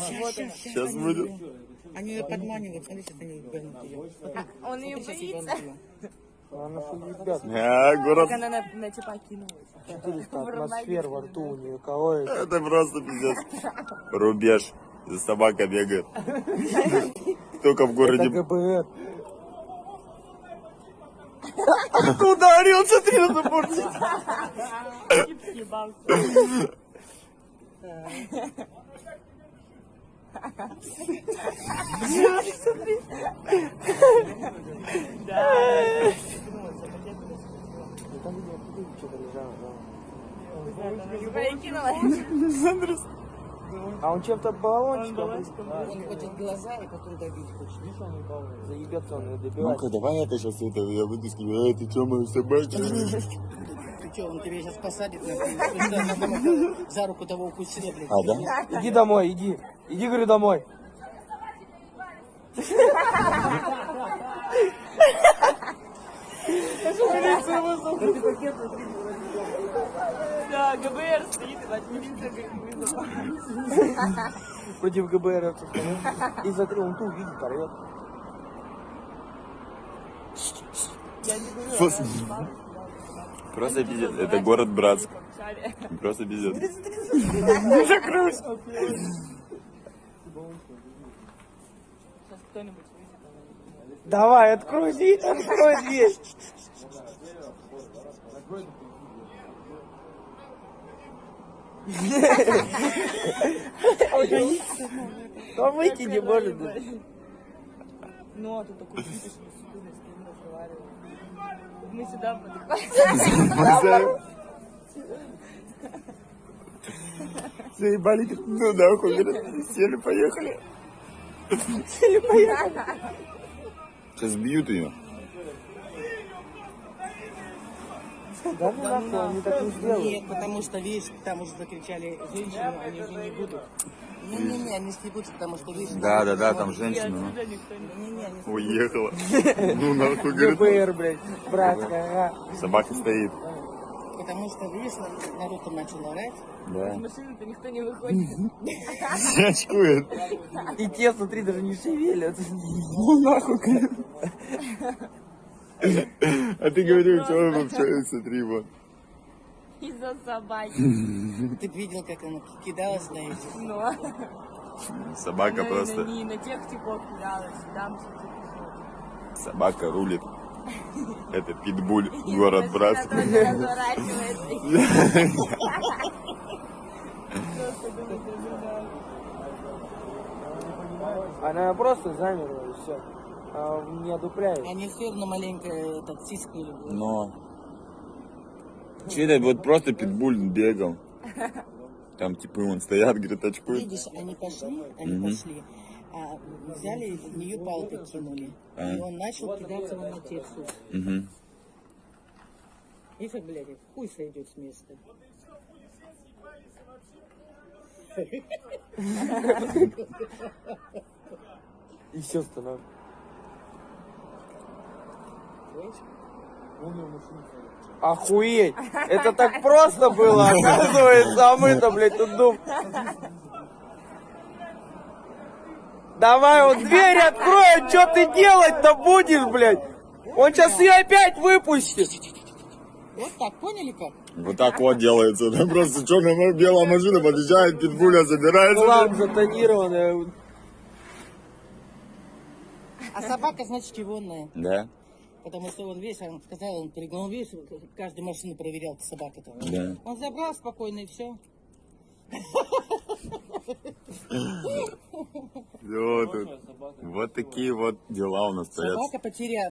Сейчас будет. Они ее подманивают, смотри, сейчас они вернут ее. Он ее боится. Она что, ребят, А, город. Как она на, на типа кинулась. 400 атмосфер во рту у нее. Кого это? Это просто пиздец. Рубеж. За собака бегает. Только в Это городе. ГБР. Откуда орел? Смотри на Что-то лежало, да. Говори, кинулась. А он чем-то баллончиком Он хочет глаза и потом добить хочет. заебется, он ее добивает. Ну-ка, давай это сейчас это я вытаскиваю. Эй, ты что, моя собака? Что, он тебя сейчас посадит, нахуй. Думала, за руку того укусила, блядь. А, да? Иди домой, иди. Иди, говорю, домой. Да, ГБР стоит, говорит, вызвала. Против ГБР. И смотри, он ту видит, орет. Просто Просто пиздец. Это город Братск. Просто пиздец. Сейчас кто-нибудь выйдет. она Давай, открой дверь, открой дверь. Он выйти не может. Ну, а ты такой видишь, стоим, разговариваем. Мы сюда подыхаем. Заебали, ну нахуй, говорят, сели, поехали. Сейчас бьют ее. Да ну нахуй, они так не сделают. Нет, потому что, видишь, там уже закричали женщину, они уже не будут. Не-не-не, они стебутся, потому что, видишь... Да, да, да, там женщина. ну. Уехала. Ну нахуй, говорит. ГБР, блядь, братская, ага. Собака стоит. Потому что, видишь, народ там начал орать. Из Да. машины-то никто не выходит. Очкует. И те, смотри, даже не шевелятся. Ну нахуй, А ты говорил, что он вообще, смотри, вот. Из-за собаки. Ты б видел, как она кидалась на этих. Но. Собака На- просто, на- Не на тех типов кидалась, там типа. собака рулит. Это питбуль, город Братск. Она просто замерла и все. Не одупляет. Они все равно маленько так. Но... Это вот просто питбуль бегал. Там типа он стоят, говорит, очкует. Видишь, они пошли, они Мгм. пошли, а взяли в нее палкой кинули. А. И он начал кидаться на матерцу. Угу. И как, блядь, хуй сойдет с места. И все становится. Охуеть! Это так просто было, оказывается, а мы-то, блядь, тут дум. Давай, вот дверь открой, что ты делать-то будешь, блядь? Он сейчас ее опять выпустит. Вот так, поняли как? Вот так вот делается. Там просто черная белая машина подъезжает, питбуля забирается. Плам затонированная. А собака, значит, чегонная. Да, Потому что он весь, он сказал, он перегнал, он весь, каждую машину проверял, собака-то. да. Он забрал спокойно и все. Вот такие вот дела у нас стоят. Собака потеряла.